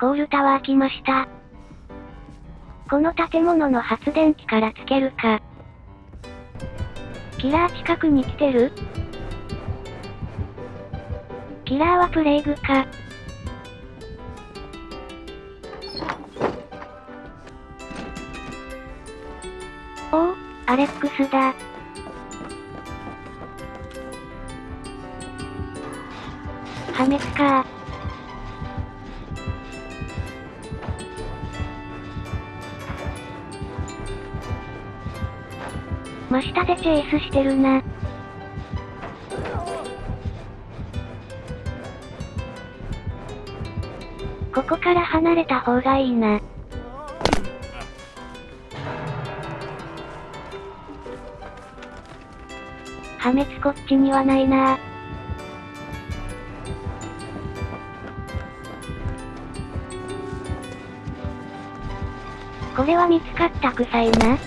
コールタワー来ました。この建物の発電機からつけるか。キラー近くに来てる？キラーはプレイグか。おお、アレックスだ。破滅か真下でチェイスしてるな。ここから離れた方がいいな。破滅こっちにはないなこれは見つかった臭いな。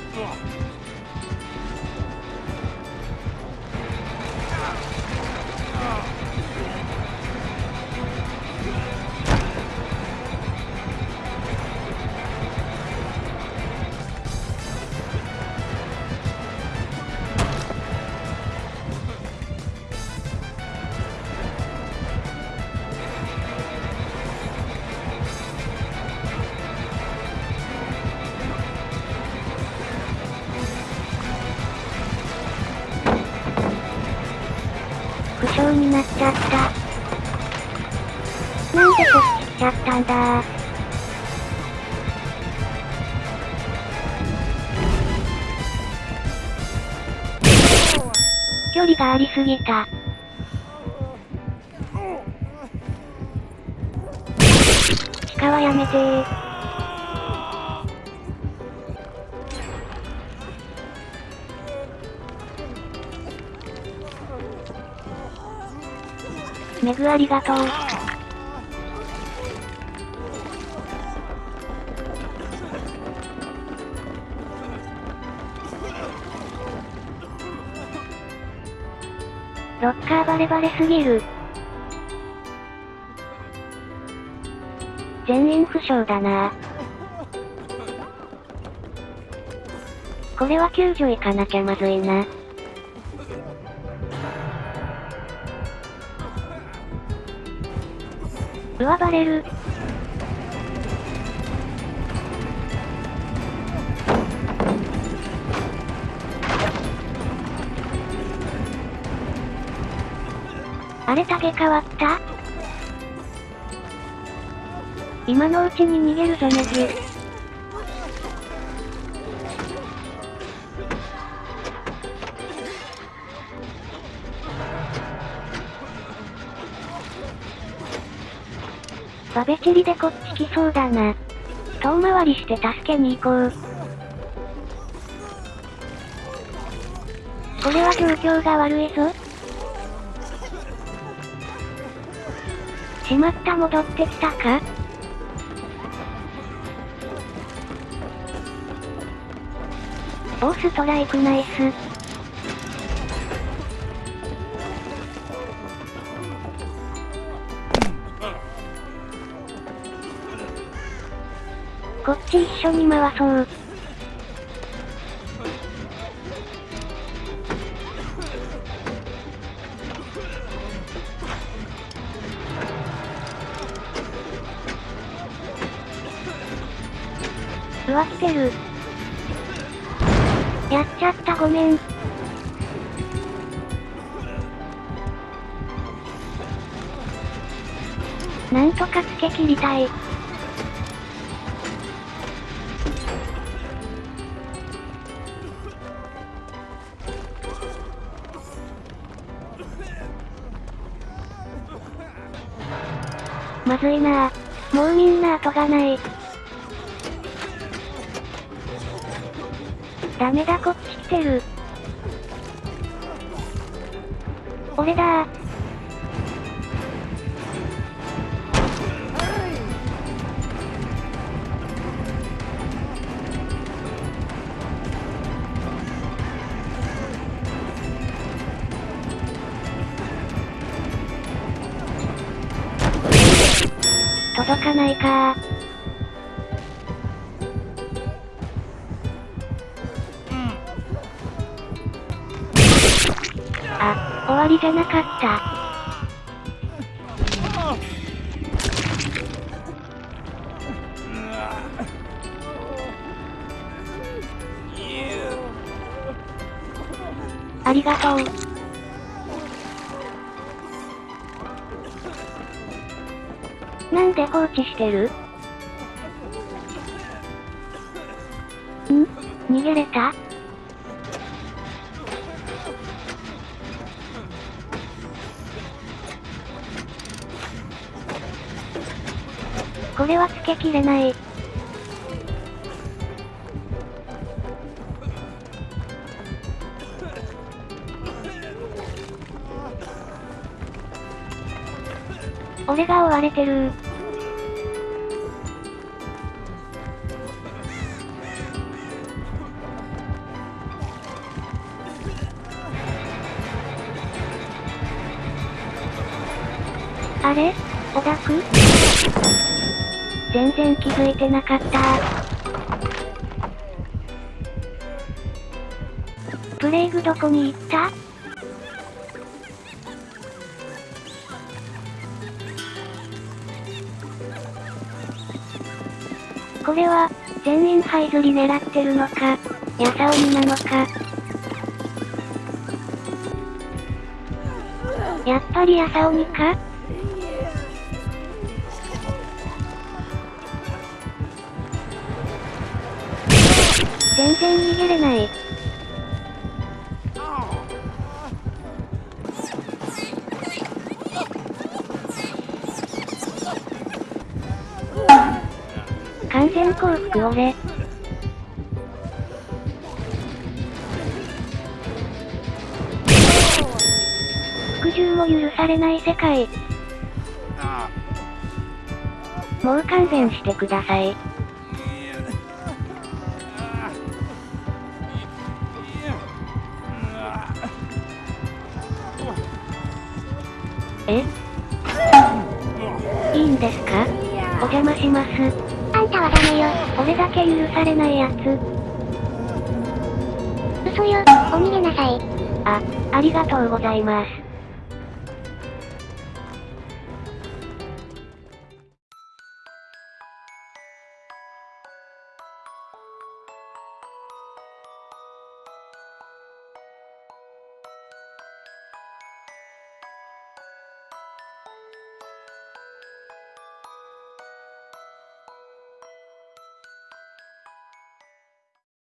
なっちゃった。なんでこっち来ちゃったんだ距離がありすぎた。地下はやめてメグありがとう。ロッカーバレバレすぎる。全員負傷だなこれは救助行かなきゃまずいな。うわバレる。あれタゲ変わった？今のうちに逃げるぞネジ。バベチリでこっち来そうだな。遠回りして助けに行こう。これは状況が悪いぞ。しまった戻ってきたか？オーストライクナイス。こっち一緒に回そう。うわ、来てる。やっちゃったごめん。なんとかつけ切りたい。まずいなぁ。もうみんな後がない。ダメだこっち来てる。俺だー。かないかあ、終わりじゃなかった。ありがとう。なんで放置してる？ん？逃げれた？これはつけきれない。俺が追われてる。あれ？オダク全然気づいてなかった。プレイグどこに行った？これは、全員ハイズリ狙ってるのか、ヤサオミなのか？やっぱりヤサオミか？全然逃げれない。完全降伏俺。服従も許されない世界。もう勘弁してください。え？いいんですか？お邪魔します。あんたはダメよ。俺だけ許されないやつ。嘘よ。お逃げなさい。あ、ありがとうございます。